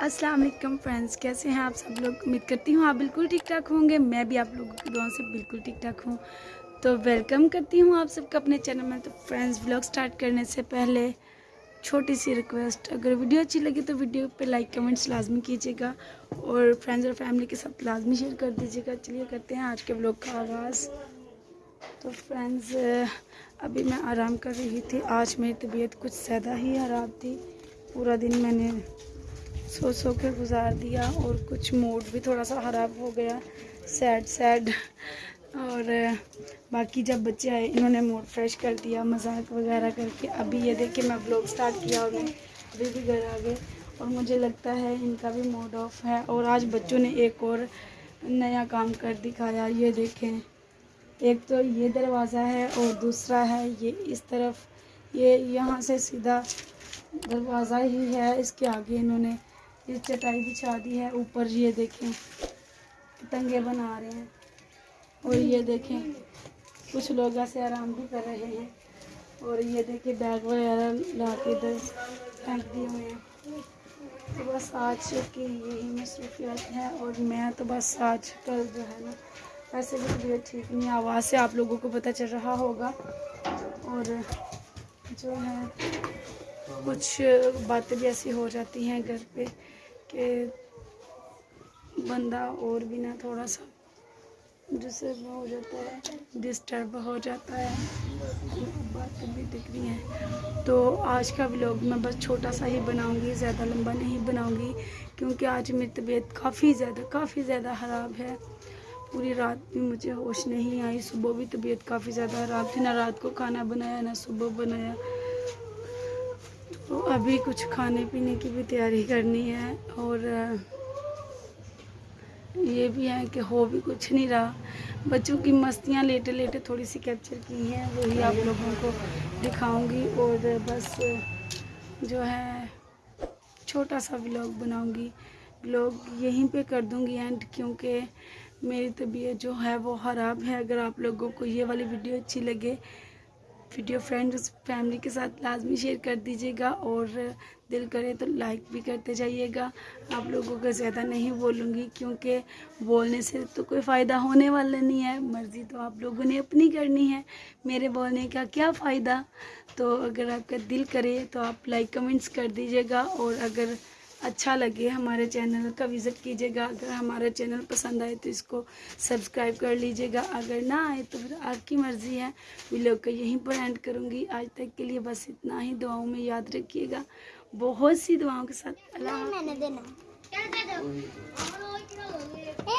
अस्सलाम वालेकुम फ्रेंड्स, कैसे हैं आप सब लोग? उम्मीद करती हूँ आप बिल्कुल ठीक ठाक होंगे। मैं भी आप लोगों की दुआओं से बिल्कुल ठीक ठाक हूँ। तो वेलकम करती हूँ आप सबका अपने चैनल में। तो फ्रेंड्स ब्लॉग स्टार्ट करने से पहले छोटी सी रिक्वेस्ट अगर वीडियो अच्छी लगी तो वीडियो पे लाइक कमेंट्स लाजमी कीजिएगा और फ्रेंड्स और फैमिली के साथ लाजमी शेयर कर दीजिएगा। चलिए करते हैं आज के ब्लॉग का आगाज़। तो फ्रेंड्स अभी मैं आराम कर रही थी। आज मेरी तबीयत कुछ ज़्यादा ही ख़राब थी। पूरा दिन मैंने सो सो के गुजार दिया और कुछ मूड भी थोड़ा सा ख़राब हो गया सैड सैड और, बाकी जब बच्चे आए, इन्होंने मूड फ्रेश कर दिया, मज़ाक वगैरह करके। अभी ये देखिए, मैं ब्लॉग स्टार्ट किया और अभी भी घर आ गए और मुझे लगता है इनका भी मूड ऑफ़ है। और आज बच्चों ने एक और नया काम कर दिखाया। ये देखें, एक तो ये दरवाज़ा है और दूसरा है ये इस तरफ़। ये यहाँ से सीधा दरवाज़ा ही है, इसके आगे इन्होंने ये चटाई बिछा दी है, ऊपर ये देखें पतंगे बना रहे हैं, और ये देखें, कुछ लोग ऐसे आराम भी कर रहे हैं, और ये देखिए बैग वगैरह ला के इधर फेंक दिए हुए हैं। तो बस आज की यही मसरूफियात है, और मैं तो बस आज कल जो है ना वैसे भी तबीयत ठीक नहीं आवाज़ से आप लोगों को पता चल रहा होगा, और जो है, कुछ बातें भी ऐसी हो जाती हैं घर पे कि बंदा और भी ना थोड़ा सा, जिससे वो हो जाता है डिस्टर्ब हो जाता है। बातें भी दिख रही हैं। तो आज का व्लॉग मैं बस छोटा सा ही बनाऊँगी, ज़्यादा लंबा नहीं बनाऊँगी, क्योंकि आज मेरी तबीयत काफ़ी ज़्यादा काफ़ी ज़्यादा ख़राब है। पूरी रात भी मुझे होश नहीं आई, सुबह भी तबीयत काफ़ी ज़्यादा ख़राब थी। ना रात को खाना बनाया, ना सुबह बनाया। तो अभी कुछ खाने पीने की भी तैयारी करनी है और ये भी है कि हो भी कुछ नहीं रहा। बच्चों की मस्तियाँ लेटे लेटे थोड़ी सी कैप्चर की हैं, वही आप लोगों को दिखाऊँगी और बस, जो है, छोटा सा व्लॉग बनाऊँगी। व्लॉग यहीं पे कर दूँगी एंड क्योंकि मेरी तबीयत जो है वो ख़राब है। अगर आप लोगों को ये वाली वीडियो अच्छी लगे वीडियो फ्रेंड्स फैमिली के साथ लाजमी शेयर कर दीजिएगा और दिल करे तो लाइक भी करते जाइएगा। आप लोगों को ज़्यादा नहीं बोलूँगी क्योंकि बोलने से तो कोई फ़ायदा होने वाला नहीं है। मर्ज़ी तो आप लोगों ने अपनी करनी है। मेरे बोलने का क्या फ़ायदा? तो अगर आपका दिल करे तो आप लाइक कमेंट्स कर दीजिएगा और अगर अच्छा लगे हमारे चैनल का विज़िट कीजिएगा। अगर हमारा चैनल पसंद आए तो इसको सब्सक्राइब कर लीजिएगा। अगर ना आए तो फिर आपकी मर्ज़ी है। वीडियो को यहीं पर एंड करूँगी। आज तक के लिए बस इतना ही। दुआओं में याद रखिएगा। बहुत सी दुआओं के साथ। अल्लाह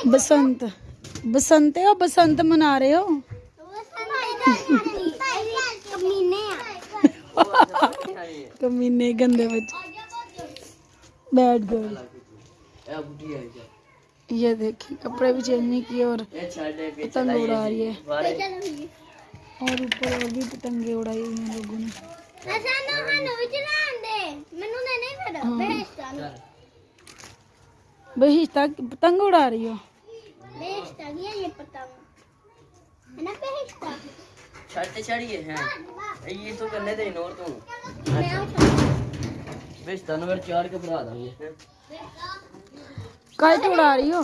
बसंत। बसंत हो बसंत मना रहे हो? कमीने गंदे बच्चे। बैड गर्ल ये देखिए कपड़े भी चेंज नहीं किए और पतंग उड़ा रही है। और ऊपर और भी पतंगे उड़ाई हुई हैं लोगों ने। हाँ। बहिश्ता पतंग उड़ा रही हो? ये ये पतंग। है ना छड़ी तो करने दे इनोर तू। मैं स्थान चार के भरा दूँगी। कल उड़ा रही हो?